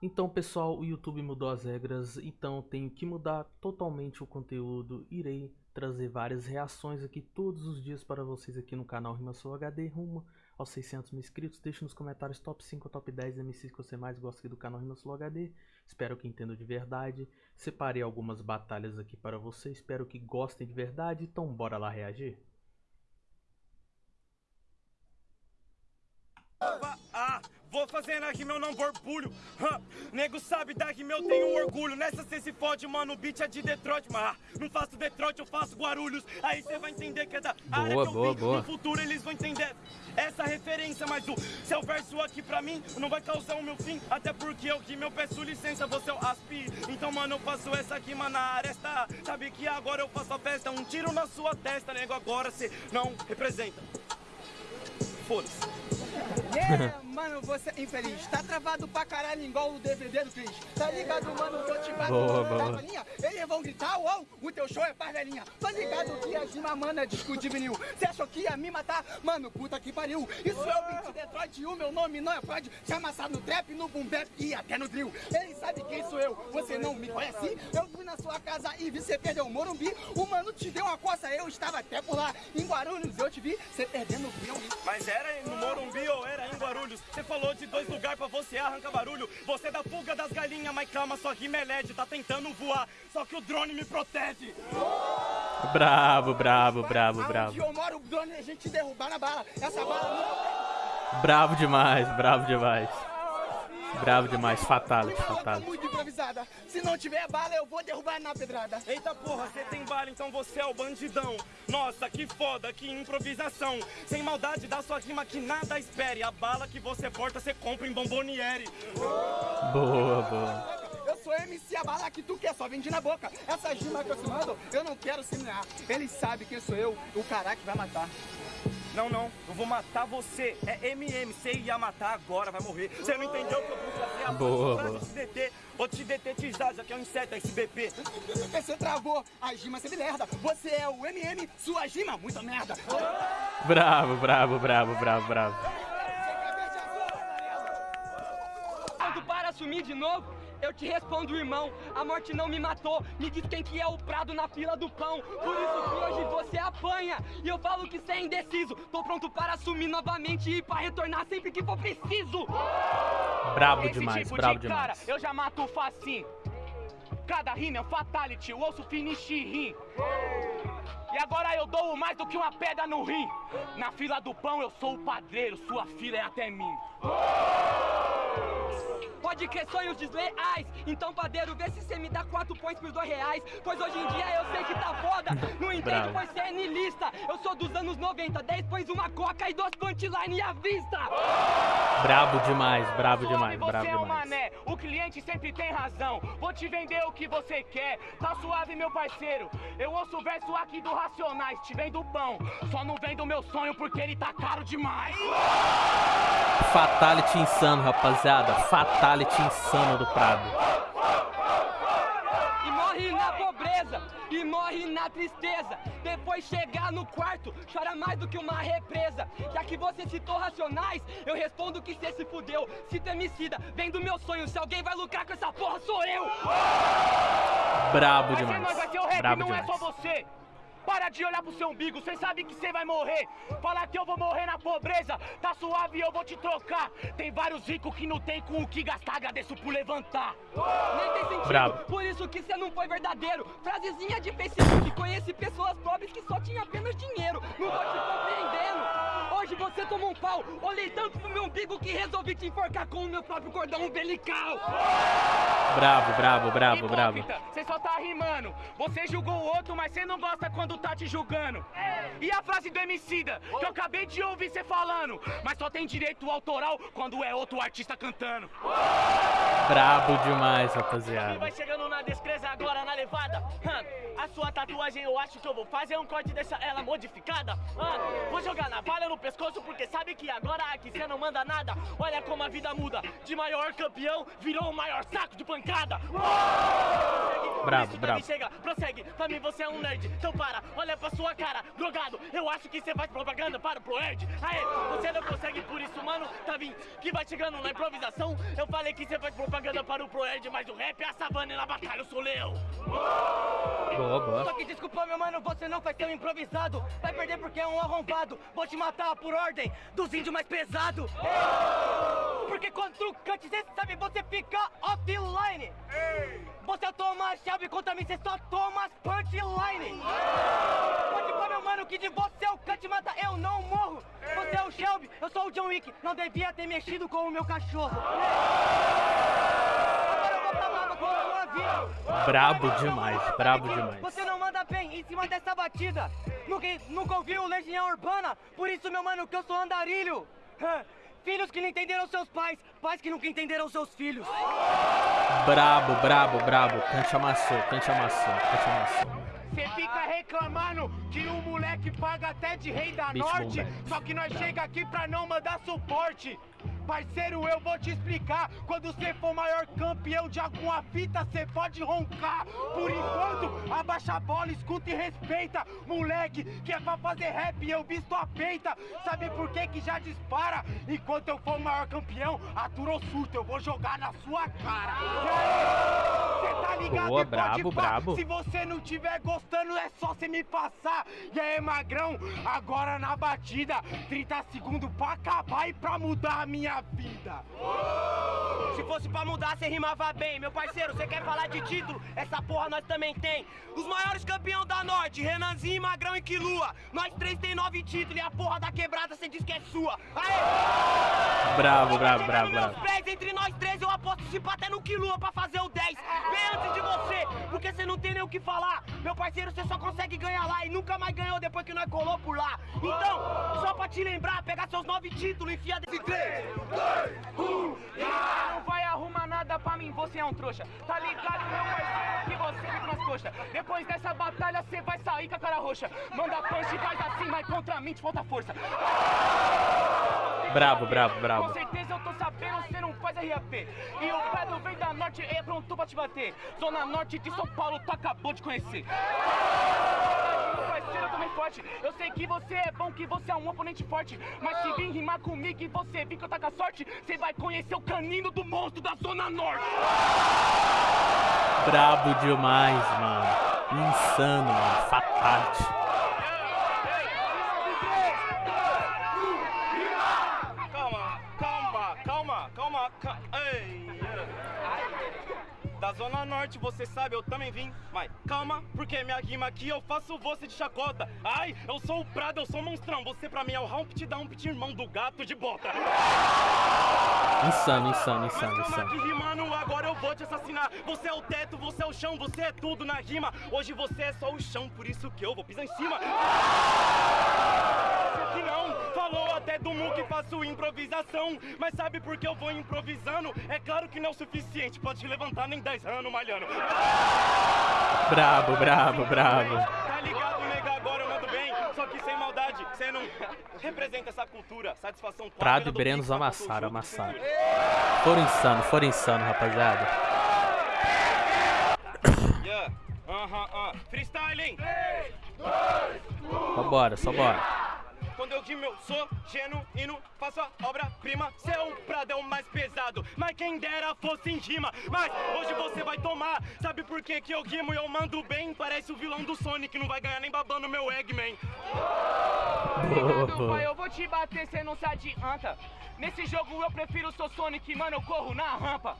Então, pessoal, o YouTube mudou as regras, então tenho que mudar totalmente o conteúdo. Irei trazer várias reações aqui todos os dias para vocês aqui no canal RimaSou HD, rumo aos 600 mil inscritos. Deixe nos comentários top 5 ou top 10 MCs que você mais gosta aqui do canal RimaSou HD. Espero que entendam de verdade. Separei algumas batalhas aqui para vocês, espero que gostem de verdade. Então, bora lá reagir? Fazer na rima eu não borbulho. Huh. Nego sabe da rima eu tenho orgulho. Nessa cê se fode, mano, o beat é de Detroit Mas não faço Detroit, eu faço Guarulhos. Aí cê vai entender que é da boa, área que eu boa, vim boa. No futuro eles vão entender essa referência Mas o seu verso aqui pra mim não vai causar o meu fim. Até porque eu rimo, eu peço licença, você é o aspi. Então, mano, eu faço essa rima na aresta. Sabe que agora eu faço a festa. Um tiro na sua testa, nego, agora cê não representa. Foda-se. Yeah, mano, você é infeliz. Tá travado pra caralho igual o DVD do Cris. Tá ligado, mano, tô te batendo linha. Eles vão gritar, uau, o teu show é parvelinha. Tô ligado que a Gima, mano, é disco de vinil. Cê achou que ia me matar? Mano, puta que pariu. Isso é o beat Detroit, o meu nome não é Freud. Se amassar no trap, no boom bap e até no drill. Ele sabe quem sou eu, você não me conhece? Eu fui na sua casa e vi cê perder o Morumbi. O mano te deu uma coça, eu estava até por lá. Em Guarulhos eu te vi, cê perdendo o filme. Mas era no Morumbi ou era em Guarulhos? Você falou de dois lugares pra você arrancar barulho. Você é da fuga das galinhas, mas calma, sua rima é LED, tá tentando voar. Só que o drone me protege. Bravo, bravo, bravo, bravo. Onde eu moro, o drone a gente derrubar na bala. Essa bala Bravo demais, bravo demais. Bravo demais, fatality, fatality. muito improvisada. Se não tiver bala, eu vou derrubar na pedrada. Eita porra, você tem bala, então você é o bandidão. Nossa, que foda, que improvisação. Sem maldade da sua rima que nada espere. A bala que você porta, você compra em bomboniere. Boa, boa. Eu sou MC, a bala que tu quer, só vende na boca. Essa rima que eu te mando, eu não quero semear. Ele sabe quem sou eu, o cara que vai matar. Não, não, eu vou matar você. É MM, você ia matar agora, vai morrer. Você não entendeu que eu vou fazer a boa, boa. te deter. Vou te detetizar, já que é um inseto, SBP. Você travou, a gima você merda. Você é o MM, sua gima, muita merda. Bravo, bravo, bravo, bravo, bravo. Assumir de novo, eu te respondo, irmão, a morte não me matou. Me diz quem que é o prado na fila do pão. Por isso que hoje você apanha. E eu falo que você é indeciso. Tô pronto para assumir novamente e para retornar sempre que for preciso. Brabo demais, tipo brabo de demais. Cara, eu já mato facinho. Cada rima é um fatality, o osso finish rim. E agora eu dou mais do que uma pedra no rim. Na fila do pão eu sou o padreiro, sua fila é até mim. Pode crer sonhos desleais. Então padeiro, vê se cê me dá quatro points por dois reais. Pois hoje em dia eu sei que tá foda. Não entendo, pois cê é nilista Eu sou dos anos 90, 10 pões uma coca e dois punchline à vista. Brabo demais, brabo demais, você brabo é um demais. mané, o cliente sempre tem razão. Vou te vender o que você quer. Tá suave meu parceiro. Eu ouço o verso aqui do Racionais Te vendo pão, só não vendo meu sonho Porque ele tá caro demais. Fatality insano, rapaziada. Fatality fatality insano do Prado. E morre na pobreza, e morre na tristeza. Depois chegar no quarto, chora mais do que uma represa. Já que você citou racionais, eu respondo que cê se fudeu. Se temicida, vem do meu sonho. Se alguém vai lucrar com essa porra, sou eu. Brabo demais. Vai ser nós, vai ser o rap, Brabo não demais. é só você. Para de olhar pro seu umbigo, cê sabe que cê vai morrer. Falar que eu vou morrer na pobreza, tá suave, eu vou te trocar. Tem vários ricos que não tem com o que gastar, agradeço por levantar. Nem tem sentido, Bravo. por isso que cê não foi verdadeiro. Frasezinha de Facebook, conheci pessoas pobres que só tinham apenas dinheiro. Não tô te compreendendo. Tomou um pau, olhei tanto pro meu umbigo que resolvi te enforcar com o meu próprio cordão umbilical. Bravo, bravo, bravo, bravo. Você só tá rimando. Você julgou o outro, mas você não gosta quando tá te julgando. E a frase do Emicida, que eu acabei de ouvir você falando. Mas só tem direito autoral quando é outro artista cantando. Brabo demais, rapaziada. Vai chegando na descreza agora na levada. A sua tatuagem eu acho que eu vou fazer um corte e deixar ela modificada. Vou jogar na navalha no pescoço porque sabe que agora aqui você não manda nada. Olha como a vida muda. De maior campeão virou o maior saco de pancada. Bravo, bravo. Chega, prossegue. Pra mim você é um nerd. Então para, olha pra sua cara, drogado. Eu acho que você faz propaganda para o Proerd. Aê, você não consegue por isso, mano. Tá vindo que vai chegando na improvisação. Eu falei que você faz propaganda para o Proerd, mas o rap é a savana e na batalha eu sou leão. Boa, boa. Só que desculpa, meu mano, você não vai ser um improvisado. Vai perder porque é um arrombado. Vou te matar por ordem dos índios mais pesado. Porque quando tu cante, cê sabe, você fica offline. Você toma chave contra mim, cê só toma punchline. Pode pôr, meu mano, que de você é o cante mata, eu não morro. Você é o Shelby, eu sou o John Wick. Não devia ter mexido com o meu cachorro. Brabo demais, brabo demais. Você não manda bem em cima dessa batida. Nunca, nunca ouviu Legião Urbana? Por isso, meu mano, que eu sou andarilho. Filhos que não entenderam seus pais, pais que nunca entenderam seus filhos. Brabo, brabo, brabo. Cante amassou, cante amassou, cante amassou. Você fica reclamando que o moleque paga até de rei da Beat norte, só que nós chega aqui pra não mandar suporte. Parceiro, eu vou te explicar. Quando você for maior campeão de alguma fita, você pode roncar. Por enquanto, abaixa a bola, escuta e respeita. Moleque, que é pra fazer rap, eu visto a peita. Sabe por que que já dispara? Enquanto eu for maior campeão, aturou surto, eu vou jogar na sua cara. E aí, tá ligado? Boa, E pode brabo, brabo. Se você não tiver gostando, é só você me passar. E aí, magrão, agora na batida, 30 segundos pra acabar e pra mudar a minha vida. Se fosse pra mudar, você rimava bem. Meu parceiro, você quer falar de título? Essa porra nós também tem. Os maiores campeão da Norte, Renanzinho, Magrão e Quilua. Nós três tem nove títulos e a porra da quebrada você diz que é sua. Aê! Bravo, bravo, bravo, bravo. entre nós três, eu aposto se até no Quilua pra fazer o 10. Bem antes de você, porque você não tem nem o que falar. Meu parceiro, você só consegue ganhar lá e nunca mais ganhou depois que nós colou por lá. Então, só pra te lembrar, pegar seus nove títulos e enfia desse 3, 2, 1, Não vai arrumar nada pra mim, você é um trouxa. Tá ligado, meu parceiro, que você vem pras coxas. Depois dessa batalha, você vai sair com a cara roxa. Manda punch e faz assim, mas contra mim te falta força. Bravo, bravo, Com bravo. Você não faz RAP. E o Pedro vem da norte, é pronto pra te bater. Zona norte de São Paulo, tu acabou de conhecer. Eu também forte. Eu sei que você é bom, que você é um oponente forte. Mas se vir rimar comigo e você vir que eu tá com a sorte, você vai conhecer o canino do monstro da Zona Norte. Brabo demais, mano. Insano, mano. Fatality. Da Zona Norte, você sabe, eu também vim. Mas calma, porque minha rima aqui eu faço você de chacota. Ai, eu sou o Prado, eu sou o monstrão. Você pra mim é o Humpty Dumpty, irmão do gato de bota. Insano, insano, Mas insano, calma insano. aqui, rimando, agora eu vou te assassinar. Você é o teto, você é o chão, você é tudo na rima. Hoje você é só o chão, por isso que eu vou pisar em cima. Que não até do mu que faço improvisação. Mas sabe por que eu vou improvisando? É claro que não é o suficiente te levantar nem 10 anos malhando. Brabo, brabo, brabo. Tá ligado, nega? Agora eu mando bem. Só que sem maldade, você não representa essa cultura. Satisfação Prado e Brenos amassaram, amassaram. Foram insano, foram insano, rapaziada. Yeah. Aham, aham. Freestyling. Só bora, só bora. Quando eu rimo, eu sou genuíno, faço a obra-prima. Seu prado é o mais pesado, mas quem dera fosse em rima. Mas hoje você vai tomar. Sabe por que, que eu rimo e eu mando bem? Parece o vilão do Sonic, não vai ganhar nem babando meu Eggman. Boa, Pai, eu vou te bater, cê não se adianta. Nesse jogo eu prefiro o seu Sonic, mano, eu corro na rampa.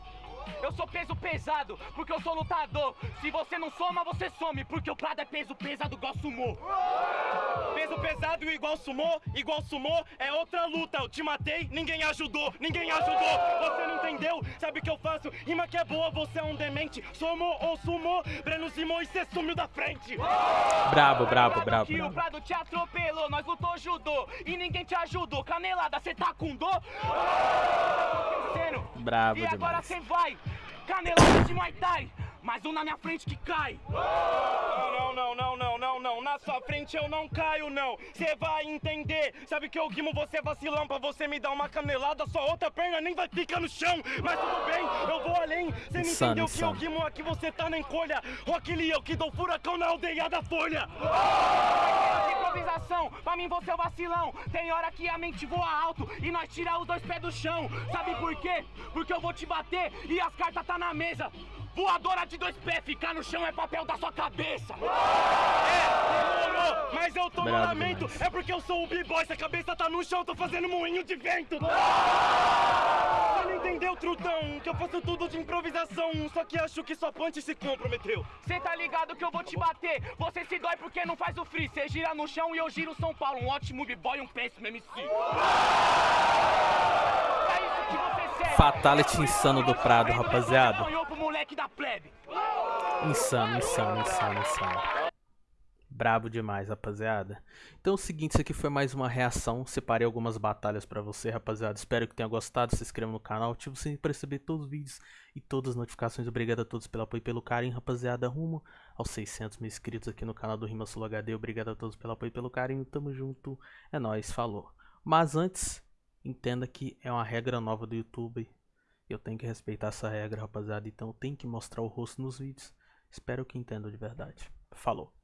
Eu sou peso pesado, porque eu sou lutador. Se você não soma, você some, porque o Prado é peso pesado igual sumô. Peso pesado igual sumô, igual sumô é outra luta. Eu te matei, ninguém ajudou, ninguém ajudou. Você não entendeu? Sabe o que eu faço? Rima que é boa, você é um demente. Somou ou sumou, Breno Simão e cê sumiu da frente. Brabo, brabo, brabo, Que o brabo. Prado te atropelou, nós lutou judô e ninguém te ajudou. Canelada, cê tá com dor? Brabo E agora demais. cê vai, canelada de Muay Thai, mais um na minha frente que cai. Não, não, não, não, não. Na sua frente eu não caio, não. Cê vai entender. Sabe que eu guimo você vacilão pra você me dar uma canelada, sua outra perna nem vai ficar no chão. Mas tudo bem, eu vou além. Cê me entendeu que eu guimo aqui, você tá na encolha. Rock Lee, eu que dou furacão na aldeia da Folha. Oh! Improvisação, pra mim você é o vacilão. Tem hora que a mente voa alto e nós tira os dois pés do chão. Sabe por quê? Porque eu vou te bater e as cartas tá na mesa. Voadora de dois pés, ficar no chão é papel da sua cabeça. É, demorou, mas eu tô Bravo no lamento. Demais. É porque eu sou o b-boy, se a cabeça tá no chão, tô fazendo moinho de vento. Você não entendeu, trutão, que eu faço tudo de improvisação. Só que acho que sua punch se comprometeu. Cê tá ligado que eu vou te bater. Você se dói porque não faz o free. Cê gira no chão e eu giro São Paulo. Um ótimo b-boy e um péssimo MC. É isso que você Fatality insano do Prado, rapaziada. Insano, insano, insano, insano. Brabo demais, rapaziada. Então é o seguinte, isso aqui foi mais uma reação. Separei algumas batalhas pra você, rapaziada. Espero que tenha gostado. Se inscreva no canal, ative o sininho pra receber todos os vídeos e todas as notificações. Obrigado a todos pelo apoio e pelo carinho, rapaziada. Rumo aos 600 mil inscritos aqui no canal do Rima Sul HD. Obrigado a todos pelo apoio e pelo carinho. Tamo junto. É nóis, falou. Mas antes, entenda que é uma regra nova do YouTube. Eu tenho que respeitar essa regra, rapaziada. Então tem que mostrar o rosto nos vídeos. Espero que entendam de verdade. Falou.